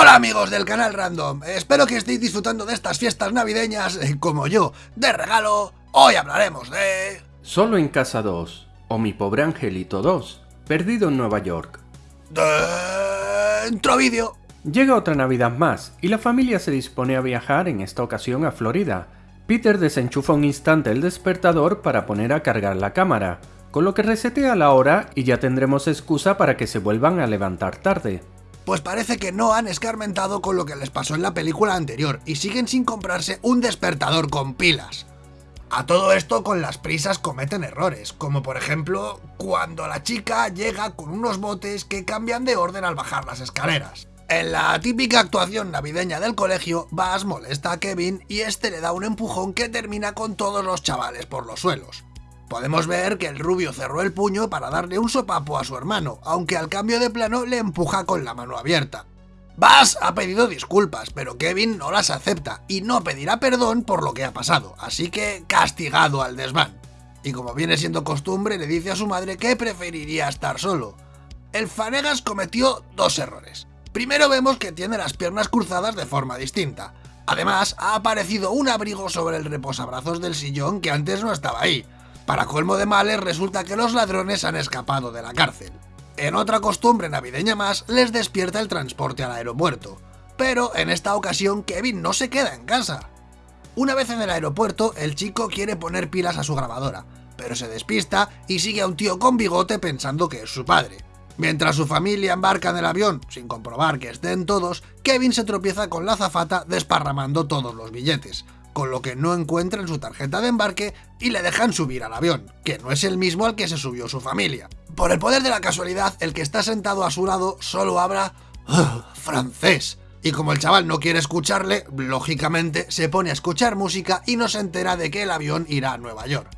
Hola amigos del canal Random, espero que estéis disfrutando de estas fiestas navideñas eh, como yo. De regalo, hoy hablaremos de... Solo en casa 2, o mi pobre angelito 2, perdido en Nueva York. Dentro vídeo. Llega otra Navidad más, y la familia se dispone a viajar en esta ocasión a Florida. Peter desenchufa un instante el despertador para poner a cargar la cámara, con lo que resetea la hora y ya tendremos excusa para que se vuelvan a levantar tarde. Pues parece que no han escarmentado con lo que les pasó en la película anterior y siguen sin comprarse un despertador con pilas. A todo esto con las prisas cometen errores, como por ejemplo cuando la chica llega con unos botes que cambian de orden al bajar las escaleras. En la típica actuación navideña del colegio, Bass molesta a Kevin y este le da un empujón que termina con todos los chavales por los suelos. Podemos ver que el rubio cerró el puño para darle un sopapo a su hermano, aunque al cambio de plano le empuja con la mano abierta. Bass ha pedido disculpas, pero Kevin no las acepta y no pedirá perdón por lo que ha pasado, así que castigado al desván. Y como viene siendo costumbre, le dice a su madre que preferiría estar solo. El Fanegas cometió dos errores. Primero vemos que tiene las piernas cruzadas de forma distinta. Además, ha aparecido un abrigo sobre el reposabrazos del sillón que antes no estaba ahí, para colmo de males resulta que los ladrones han escapado de la cárcel. En otra costumbre navideña más, les despierta el transporte al aeropuerto. Pero en esta ocasión Kevin no se queda en casa. Una vez en el aeropuerto, el chico quiere poner pilas a su grabadora, pero se despista y sigue a un tío con bigote pensando que es su padre. Mientras su familia embarca en el avión, sin comprobar que estén todos, Kevin se tropieza con la zafata desparramando todos los billetes, con lo que no encuentran su tarjeta de embarque y le dejan subir al avión, que no es el mismo al que se subió su familia. Por el poder de la casualidad, el que está sentado a su lado solo habla francés. Y como el chaval no quiere escucharle, lógicamente se pone a escuchar música y no se entera de que el avión irá a Nueva York.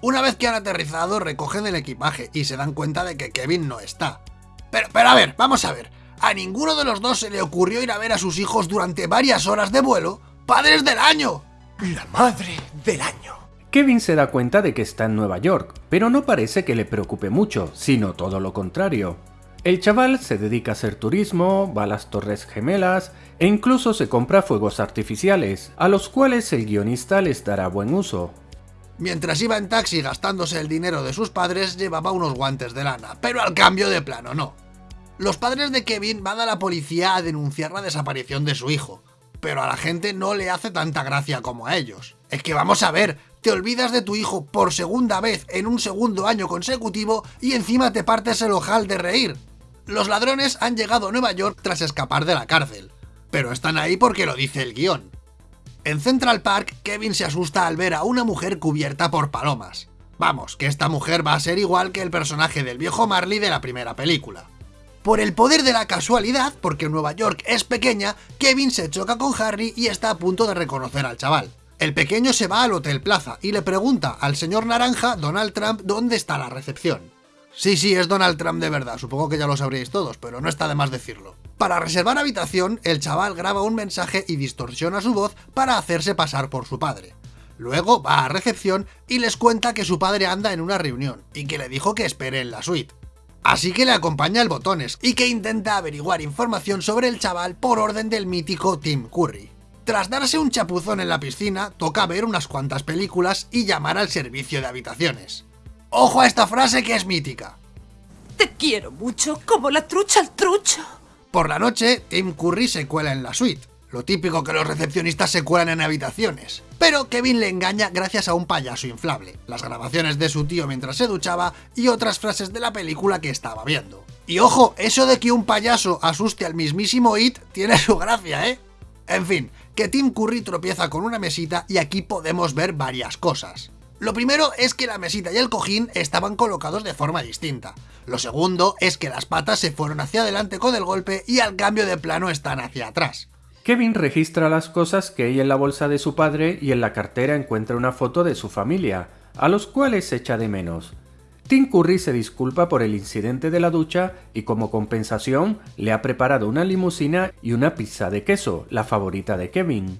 Una vez que han aterrizado, recogen el equipaje y se dan cuenta de que Kevin no está. Pero, pero a ver, vamos a ver. A ninguno de los dos se le ocurrió ir a ver a sus hijos durante varias horas de vuelo. ¡Padres del año! La madre del año. Kevin se da cuenta de que está en Nueva York, pero no parece que le preocupe mucho, sino todo lo contrario. El chaval se dedica a hacer turismo, va a las Torres Gemelas e incluso se compra fuegos artificiales, a los cuales el guionista les dará buen uso. Mientras iba en taxi gastándose el dinero de sus padres, llevaba unos guantes de lana, pero al cambio de plano no. Los padres de Kevin van a la policía a denunciar la desaparición de su hijo, pero a la gente no le hace tanta gracia como a ellos. Es que vamos a ver, te olvidas de tu hijo por segunda vez en un segundo año consecutivo y encima te partes el ojal de reír. Los ladrones han llegado a Nueva York tras escapar de la cárcel, pero están ahí porque lo dice el guion. En Central Park, Kevin se asusta al ver a una mujer cubierta por palomas. Vamos, que esta mujer va a ser igual que el personaje del viejo Marley de la primera película. Por el poder de la casualidad, porque Nueva York es pequeña, Kevin se choca con Harry y está a punto de reconocer al chaval. El pequeño se va al Hotel Plaza y le pregunta al señor Naranja, Donald Trump, dónde está la recepción. Sí, sí, es Donald Trump de verdad, supongo que ya lo sabréis todos, pero no está de más decirlo. Para reservar habitación, el chaval graba un mensaje y distorsiona su voz para hacerse pasar por su padre. Luego va a recepción y les cuenta que su padre anda en una reunión y que le dijo que espere en la suite. Así que le acompaña el botones y que intenta averiguar información sobre el chaval por orden del mítico Tim Curry. Tras darse un chapuzón en la piscina, toca ver unas cuantas películas y llamar al servicio de habitaciones. ¡Ojo a esta frase que es mítica! Te quiero mucho, como la trucha al trucho. Por la noche, Tim Curry se cuela en la suite, lo típico que los recepcionistas se cuelan en habitaciones. Pero Kevin le engaña gracias a un payaso inflable, las grabaciones de su tío mientras se duchaba y otras frases de la película que estaba viendo. Y ojo, eso de que un payaso asuste al mismísimo It tiene su gracia, ¿eh? En fin, que Tim Curry tropieza con una mesita y aquí podemos ver varias cosas. Lo primero es que la mesita y el cojín estaban colocados de forma distinta. Lo segundo es que las patas se fueron hacia adelante con el golpe y al cambio de plano están hacia atrás. Kevin registra las cosas que hay en la bolsa de su padre y en la cartera encuentra una foto de su familia, a los cuales echa de menos. Tim Curry se disculpa por el incidente de la ducha y como compensación le ha preparado una limusina y una pizza de queso, la favorita de Kevin.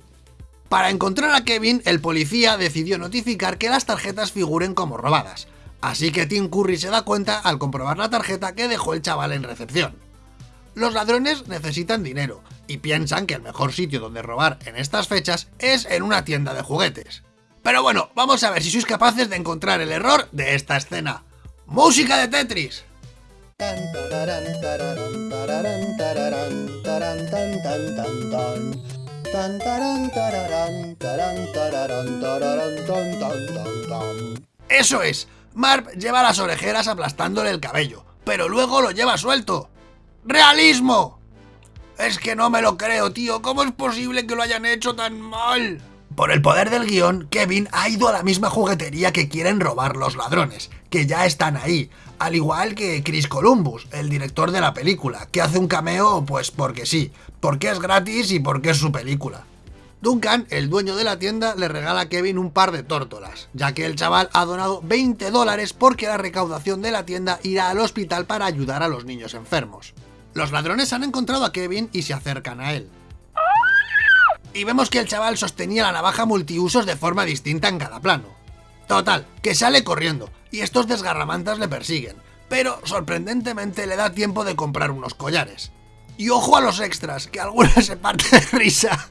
Para encontrar a Kevin, el policía decidió notificar que las tarjetas figuren como robadas, así que Tim Curry se da cuenta al comprobar la tarjeta que dejó el chaval en recepción. Los ladrones necesitan dinero, y piensan que el mejor sitio donde robar en estas fechas es en una tienda de juguetes. Pero bueno, vamos a ver si sois capaces de encontrar el error de esta escena. ¡Música de Tetris! Eso es, Marv lleva las orejeras aplastándole el cabello, pero luego lo lleva suelto. ¡Realismo! Es que no me lo creo, tío. ¿Cómo es posible que lo hayan hecho tan mal? Por el poder del guion, Kevin ha ido a la misma juguetería que quieren robar los ladrones, que ya están ahí, al igual que Chris Columbus, el director de la película, que hace un cameo pues porque sí, porque es gratis y porque es su película. Duncan, el dueño de la tienda, le regala a Kevin un par de tórtolas, ya que el chaval ha donado 20 dólares porque la recaudación de la tienda irá al hospital para ayudar a los niños enfermos. Los ladrones han encontrado a Kevin y se acercan a él. Y vemos que el chaval sostenía la navaja multiusos de forma distinta en cada plano. Total, que sale corriendo, y estos desgarramantas le persiguen, pero sorprendentemente le da tiempo de comprar unos collares. Y ojo a los extras, que algunos se parte de risa.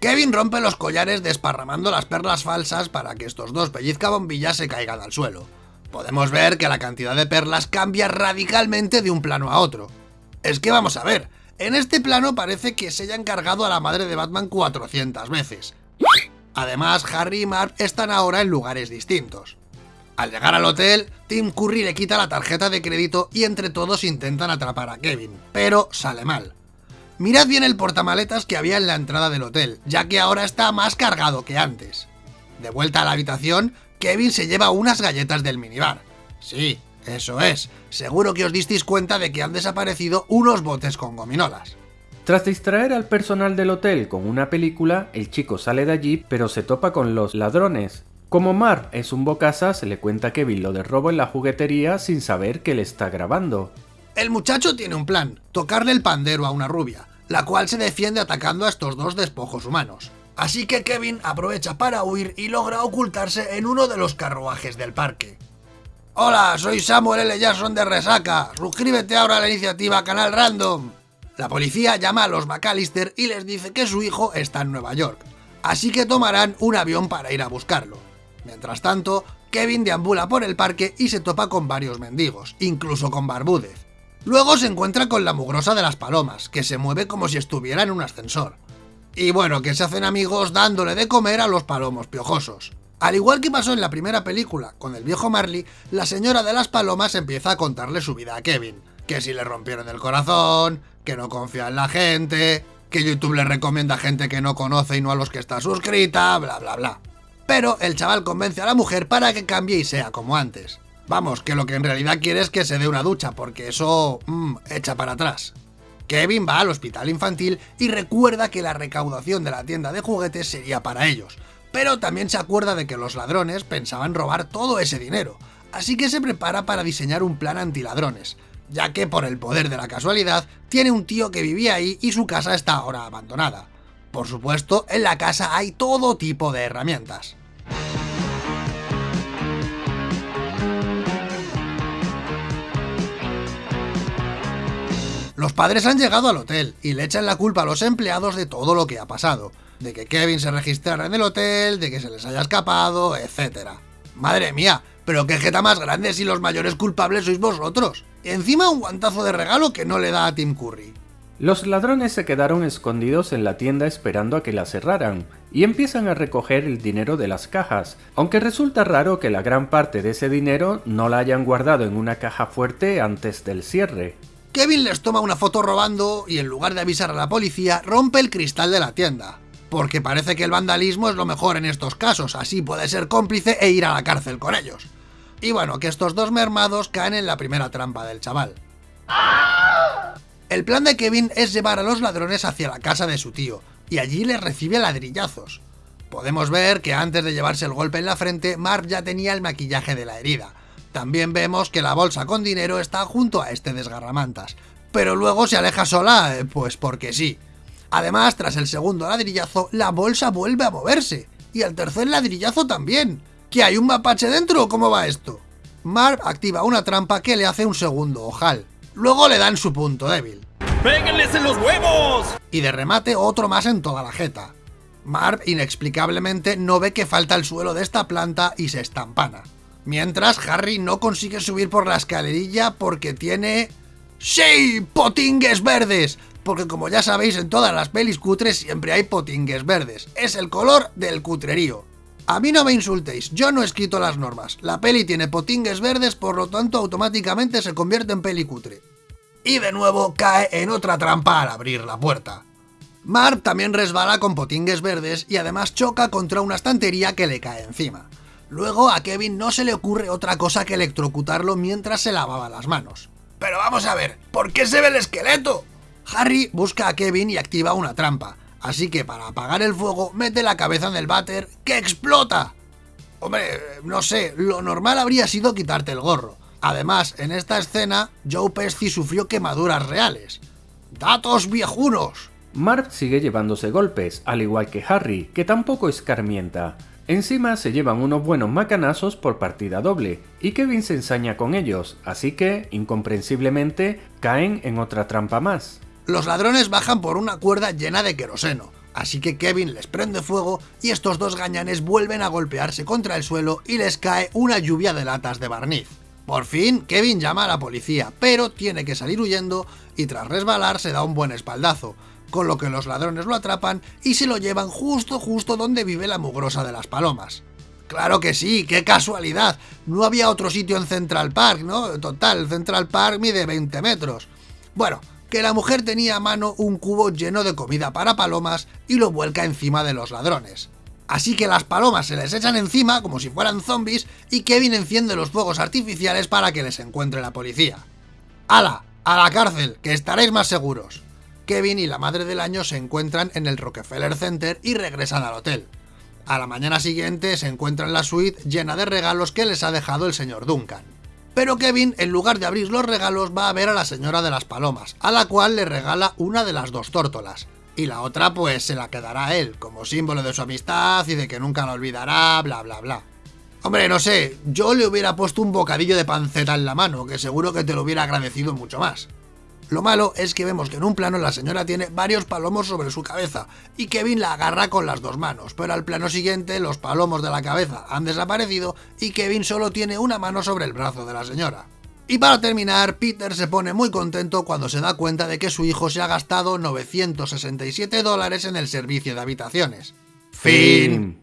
Kevin rompe los collares desparramando las perlas falsas para que estos dos pellizcabombillas se caigan al suelo. Podemos ver que la cantidad de perlas cambia radicalmente de un plano a otro. Es que vamos a ver, en este plano parece que se hayan cargado a la madre de Batman 400 veces. Además, Harry y Marv están ahora en lugares distintos. Al llegar al hotel, Tim Curry le quita la tarjeta de crédito y entre todos intentan atrapar a Kevin, pero sale mal. Mirad bien el portamaletas que había en la entrada del hotel, ya que ahora está más cargado que antes. De vuelta a la habitación, Kevin se lleva unas galletas del minibar. Sí, eso es, seguro que os disteis cuenta de que han desaparecido unos botes con gominolas. Tras distraer al personal del hotel con una película, el chico sale de allí pero se topa con los ladrones. Como Mar es un bocasa, se le cuenta a Kevin lo de robo en la juguetería sin saber que le está grabando. El muchacho tiene un plan, tocarle el pandero a una rubia la cual se defiende atacando a estos dos despojos humanos. Así que Kevin aprovecha para huir y logra ocultarse en uno de los carruajes del parque. Hola, soy Samuel L. Jackson de Resaca. Suscríbete ahora a la iniciativa Canal Random. La policía llama a los McAllister y les dice que su hijo está en Nueva York, así que tomarán un avión para ir a buscarlo. Mientras tanto, Kevin deambula por el parque y se topa con varios mendigos, incluso con Barbúdez. Luego se encuentra con la mugrosa de las palomas, que se mueve como si estuviera en un ascensor. Y bueno, que se hacen amigos dándole de comer a los palomos piojosos. Al igual que pasó en la primera película, con el viejo Marley, la señora de las palomas empieza a contarle su vida a Kevin. Que si le rompieron el corazón, que no confía en la gente, que YouTube le recomienda a gente que no conoce y no a los que está suscrita, bla bla bla. Pero el chaval convence a la mujer para que cambie y sea como antes. Vamos, que lo que en realidad quiere es que se dé una ducha, porque eso mmm, echa para atrás. Kevin va al hospital infantil y recuerda que la recaudación de la tienda de juguetes sería para ellos, pero también se acuerda de que los ladrones pensaban robar todo ese dinero, así que se prepara para diseñar un plan antiladrones, ya que por el poder de la casualidad tiene un tío que vivía ahí y su casa está ahora abandonada. Por supuesto, en la casa hay todo tipo de herramientas. Los padres han llegado al hotel y le echan la culpa a los empleados de todo lo que ha pasado. De que Kevin se registrara en el hotel, de que se les haya escapado, etc. Madre mía, pero qué jeta más grande si los mayores culpables sois vosotros. Y encima un guantazo de regalo que no le da a Tim Curry. Los ladrones se quedaron escondidos en la tienda esperando a que la cerraran, y empiezan a recoger el dinero de las cajas, aunque resulta raro que la gran parte de ese dinero no la hayan guardado en una caja fuerte antes del cierre. Kevin les toma una foto robando y en lugar de avisar a la policía, rompe el cristal de la tienda. Porque parece que el vandalismo es lo mejor en estos casos, así puede ser cómplice e ir a la cárcel con ellos. Y bueno, que estos dos mermados caen en la primera trampa del chaval. El plan de Kevin es llevar a los ladrones hacia la casa de su tío, y allí les recibe ladrillazos. Podemos ver que antes de llevarse el golpe en la frente, Marv ya tenía el maquillaje de la herida, también vemos que la bolsa con dinero está junto a este desgarramantas, pero luego se aleja sola, eh, pues porque sí. Además, tras el segundo ladrillazo, la bolsa vuelve a moverse, y el tercer ladrillazo también. ¿Que hay un mapache dentro o cómo va esto? Marv activa una trampa que le hace un segundo ojal. Luego le dan su punto débil. ¡Péguenles en los huevos! Y de remate otro más en toda la jeta. Marv inexplicablemente no ve que falta el suelo de esta planta y se estampana. Mientras Harry no consigue subir por la escalerilla porque tiene... ¡Sí! ¡Potingues verdes! Porque como ya sabéis en todas las pelis cutres siempre hay potingues verdes. Es el color del cutrerío. A mí no me insultéis, yo no he escrito las normas. La peli tiene potingues verdes, por lo tanto automáticamente se convierte en peli cutre. Y de nuevo cae en otra trampa al abrir la puerta. Marv también resbala con potingues verdes y además choca contra una estantería que le cae encima. Luego a Kevin no se le ocurre otra cosa que electrocutarlo mientras se lavaba las manos. Pero vamos a ver, ¿por qué se ve el esqueleto? Harry busca a Kevin y activa una trampa, así que para apagar el fuego mete la cabeza en el váter que explota. Hombre, no sé, lo normal habría sido quitarte el gorro. Además, en esta escena, Joe Pesci sufrió quemaduras reales. ¡Datos viejunos! Marv sigue llevándose golpes, al igual que Harry, que tampoco escarmienta. Encima se llevan unos buenos macanazos por partida doble, y Kevin se ensaña con ellos, así que, incomprensiblemente, caen en otra trampa más. Los ladrones bajan por una cuerda llena de queroseno, así que Kevin les prende fuego y estos dos gañanes vuelven a golpearse contra el suelo y les cae una lluvia de latas de barniz. Por fin, Kevin llama a la policía, pero tiene que salir huyendo y tras resbalar se da un buen espaldazo, con lo que los ladrones lo atrapan y se lo llevan justo justo donde vive la mugrosa de las palomas. Claro que sí, qué casualidad, no había otro sitio en Central Park, ¿no? Total, Central Park mide 20 metros. Bueno, que la mujer tenía a mano un cubo lleno de comida para palomas y lo vuelca encima de los ladrones. Así que las palomas se les echan encima como si fueran zombies y Kevin enciende los fuegos artificiales para que les encuentre la policía. ¡Hala! ¡A la cárcel! ¡Que estaréis más seguros! Kevin y la madre del año se encuentran en el Rockefeller Center y regresan al hotel. A la mañana siguiente se encuentran la suite llena de regalos que les ha dejado el señor Duncan. Pero Kevin, en lugar de abrir los regalos, va a ver a la señora de las palomas, a la cual le regala una de las dos tórtolas. Y la otra pues se la quedará a él, como símbolo de su amistad y de que nunca la olvidará, bla bla bla. Hombre, no sé, yo le hubiera puesto un bocadillo de panceta en la mano, que seguro que te lo hubiera agradecido mucho más. Lo malo es que vemos que en un plano la señora tiene varios palomos sobre su cabeza y Kevin la agarra con las dos manos, pero al plano siguiente los palomos de la cabeza han desaparecido y Kevin solo tiene una mano sobre el brazo de la señora. Y para terminar, Peter se pone muy contento cuando se da cuenta de que su hijo se ha gastado 967 dólares en el servicio de habitaciones. Fin.